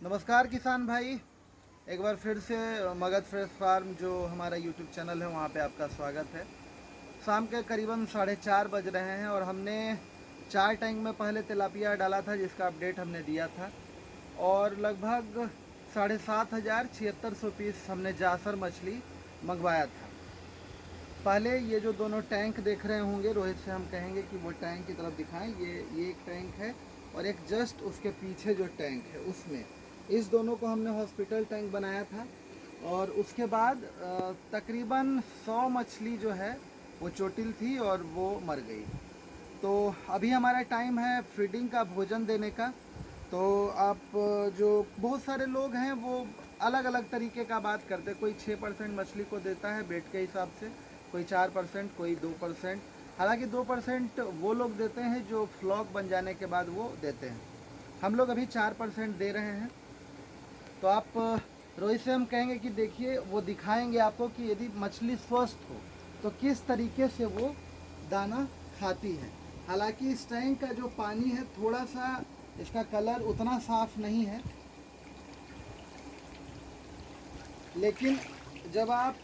नमस्कार किसान भाई। एक बार फिर से मगध फ्रेश फार्म जो हमारा यूट्यूब चैनल है, वहाँ पे आपका स्वागत है। शाम के करीबन साढ़े चार बज रहे हैं और हमने चार टैंक में पहले तिलापिया डाला था, जिसका अपडेट हमने दिया था। और लगभग साढ़े सात हज़ार छिहत्तर सौ पीस हमने जासर मछली मंगवाया था। पहले ये जो दोनों टैंक देख रहे होंगे, रोहित से हम कहेंगे कि वो टैंक की तरफ़ दिखाएँ। ये ये एक टैंक है और एक जस्ट उसके पीछे जो टैंक है, उसमें। इस दोनों को हमने हॉस्पिटल टैंक बनाया था और उसके बाद तकरीबन 100 मछली जो है, वो चोटिल थी और वो मर गई। तो अभी हमारा टाइम है फीडिंग का, भोजन देने का। तो आप जो बहुत सारे लोग हैं, वो अलग अलग तरीके का बात करते कोई छः परसेंट मछली को देता है बेट के हिसाब से, कोई चार परसेंट, कोई दो परसेंट। हालाँकि दो परसेंट वो लोग देते हैं जो फ्लॉक बन जाने के बाद वो देते हैं। हम लोग अभी चार परसेंट दे रहे हैं। तो आप, रोहित से हम कहेंगे कि देखिए, वो दिखाएँगे आपको कि यदि मछली स्वस्थ हो तो किस तरीके से वो दाना खाती है। हालाँकि इस टैंक का जो पानी है थोड़ा सा इसका कलर उतना साफ़ नहीं है। लेकिन जब आप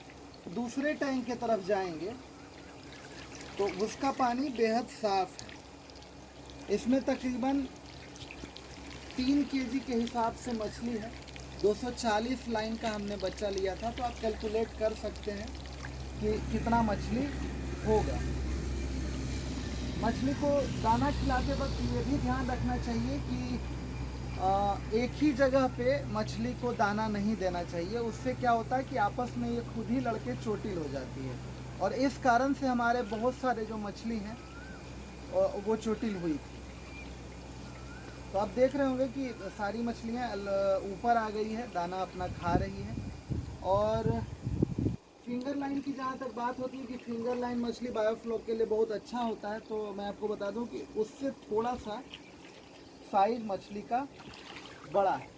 दूसरे टैंक की तरफ़ जाएँगे तो उसका पानी बेहद साफ़ है। इसमें तकरीबन तीन केजी के हिसाब से मछली है। 240 लाइन का हमने बच्चा लिया था तो आप कैलकुलेट कर सकते हैं कि कितना मछली होगा। मछली को दाना खिलाते वक्त ये भी ध्यान रखना चाहिए कि एक ही जगह पे मछली को दाना नहीं देना चाहिए। उससे क्या होता है कि आपस में ये खुद ही लड़के चोटिल हो जाती है। और इस कारण से हमारे बहुत सारे जो मछली हैं, वो चोटिल हुई। थी तो आप देख रहे होंगे कि सारी मछलियाँ ऊपर आ गई है दाना अपना खा रही है। और फिंगर लाइन की जहाँ तक बात होती है कि फिंगर लाइन मछली बायोफ्लॉक के लिए बहुत अच्छा होता है तो मैं आपको बता दूँ कि उससे थोड़ा सा साइज़ मछली का बड़ा है।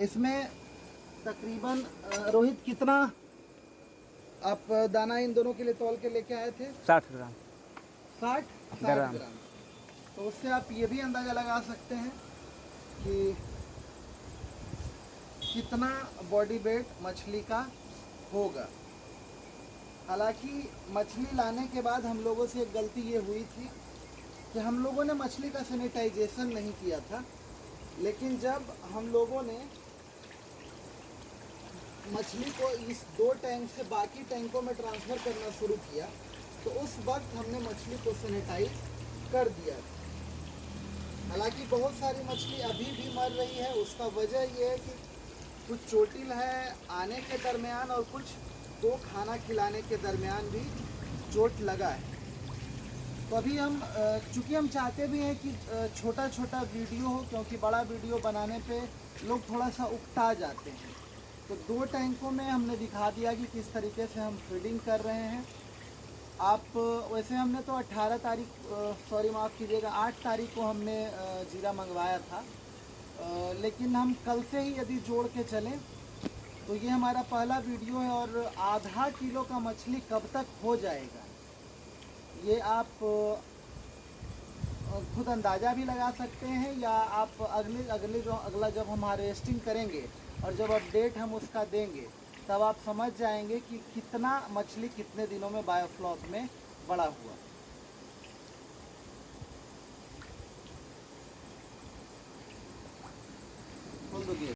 इसमें तकरीबन रोहित कितना आप दाना इन दोनों के लिए तौल के लेके आए थे? साठ ग्राम। साठ? साठ ग्राम। तो उससे आप ये भी अंदाज़ा लगा सकते हैं कि कितना बॉडी वेट मछली का होगा। हालाँकि मछली लाने के बाद हम लोगों से एक गलती ये हुई थी कि हम लोगों ने मछली का सैनिटाइजेशन नहीं किया था, लेकिन जब हम लोगों ने मछली को इस दो टैंक से बाकी टैंकों में ट्रांसफ़र करना शुरू किया तो उस वक्त हमने मछली को सैनिटाइज कर दिया हालाँकि बहुत सारी मछली अभी भी मर रही है, उसका वजह ये है कि कुछ चोटिल है आने के दरमियान और कुछ को खाना खिलाने के दरमियान भी चोट लगा है। तो अभी हम चूँकि हम चाहते भी हैं कि छोटा छोटा वीडियो हो, क्योंकि बड़ा वीडियो बनाने पे लोग थोड़ा सा उकटा जाते हैं। तो दो टैंकों में हमने दिखा दिया कि किस तरीके से हम फीडिंग कर रहे हैं। आप, वैसे हमने तो 18 तारीख सॉरी माफ़ कीजिएगा 8 तारीख को हमने जीरा मंगवाया था। लेकिन हम कल से ही यदि जोड़ के चलें तो ये हमारा पहला वीडियो है और आधा किलो का मछली कब तक हो जाएगा? ये आप खुद अंदाज़ा भी लगा सकते हैं या आप अगले अगले जो, अगला जब हम हार्वेस्टिंग करेंगे और जब अपडेट हम उसका देंगे तब आप समझ जाएँगे कि कितना मछली कितने दिनों में बायोफ्लॉक में बड़ा हुआ।